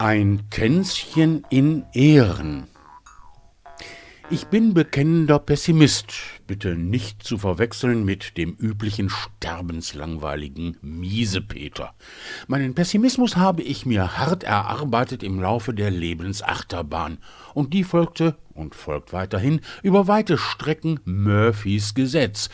Ein Tänzchen in Ehren. Ich bin bekennender Pessimist, bitte nicht zu verwechseln mit dem üblichen sterbenslangweiligen Miesepeter. Meinen Pessimismus habe ich mir hart erarbeitet im Laufe der Lebensachterbahn, und die folgte und folgt weiterhin über weite Strecken Murphys Gesetz,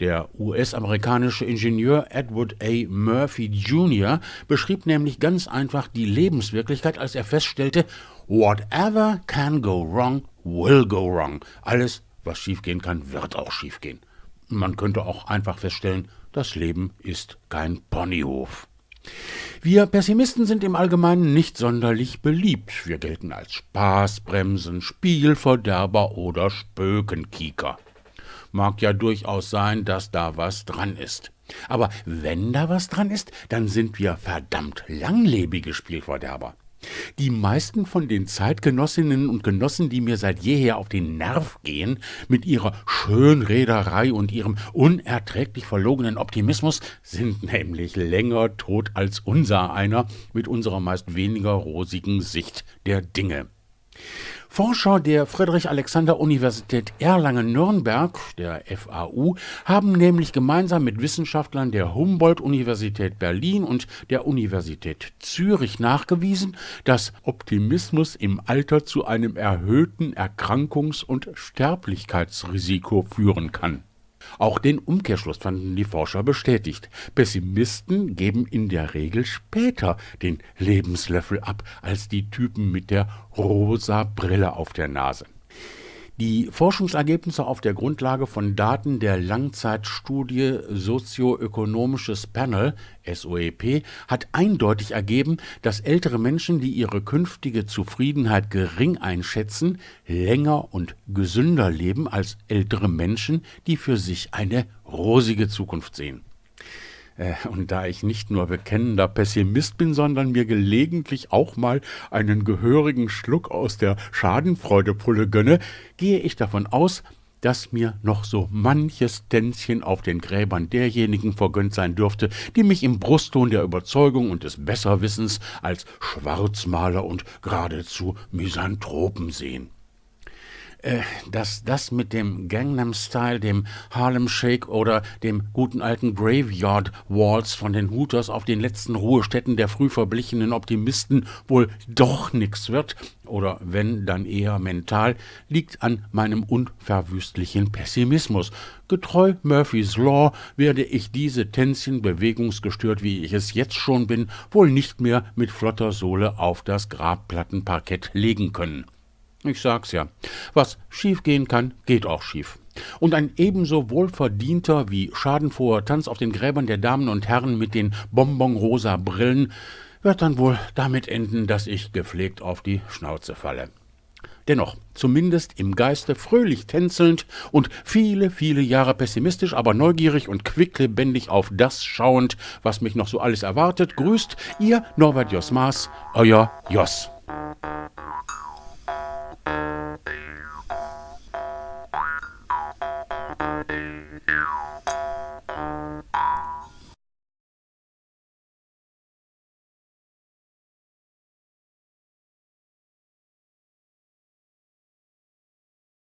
der US-amerikanische Ingenieur Edward A. Murphy Jr. beschrieb nämlich ganz einfach die Lebenswirklichkeit, als er feststellte, Whatever can go wrong, will go wrong. Alles, was schiefgehen kann, wird auch schiefgehen. Man könnte auch einfach feststellen, das Leben ist kein Ponyhof. Wir Pessimisten sind im Allgemeinen nicht sonderlich beliebt. Wir gelten als Spaßbremsen, Spielverderber oder Spökenkieker. Mag ja durchaus sein, dass da was dran ist. Aber wenn da was dran ist, dann sind wir verdammt langlebige Spielverderber. Die meisten von den Zeitgenossinnen und Genossen, die mir seit jeher auf den Nerv gehen, mit ihrer Schönrederei und ihrem unerträglich verlogenen Optimismus, sind nämlich länger tot als unser einer mit unserer meist weniger rosigen Sicht der Dinge. Forscher der Friedrich-Alexander-Universität Erlangen-Nürnberg, der FAU, haben nämlich gemeinsam mit Wissenschaftlern der Humboldt-Universität Berlin und der Universität Zürich nachgewiesen, dass Optimismus im Alter zu einem erhöhten Erkrankungs- und Sterblichkeitsrisiko führen kann auch den Umkehrschluss fanden die Forscher bestätigt. Pessimisten geben in der Regel später den Lebenslöffel ab als die Typen mit der rosa Brille auf der Nase. Die Forschungsergebnisse auf der Grundlage von Daten der Langzeitstudie Sozioökonomisches Panel SOEP hat eindeutig ergeben, dass ältere Menschen, die ihre künftige Zufriedenheit gering einschätzen, länger und gesünder leben als ältere Menschen, die für sich eine rosige Zukunft sehen und da ich nicht nur bekennender Pessimist bin, sondern mir gelegentlich auch mal einen gehörigen Schluck aus der Schadenfreudepulle gönne, gehe ich davon aus, dass mir noch so manches Tänzchen auf den Gräbern derjenigen vergönnt sein dürfte, die mich im Brustton der Überzeugung und des Besserwissens als Schwarzmaler und geradezu Misanthropen sehen äh, dass das mit dem Gangnam Style, dem Harlem Shake oder dem guten alten Graveyard Waltz von den Hooters auf den letzten Ruhestätten der früh verblichenen Optimisten wohl doch nix wird, oder wenn, dann eher mental, liegt an meinem unverwüstlichen Pessimismus. Getreu Murphys Law werde ich diese Tänzchen bewegungsgestört, wie ich es jetzt schon bin, wohl nicht mehr mit flotter Sohle auf das Grabplattenparkett legen können. Ich sag's ja. Was schiefgehen kann, geht auch schief. Und ein ebenso wohlverdienter wie schadenfroher Tanz auf den Gräbern der Damen und Herren mit den bonbonrosa Brillen wird dann wohl damit enden, dass ich gepflegt auf die Schnauze falle. Dennoch, zumindest im Geiste fröhlich tänzelnd und viele, viele Jahre pessimistisch, aber neugierig und quicklebendig auf das schauend, was mich noch so alles erwartet, grüßt Ihr Norbert Jos Maas, euer Jos.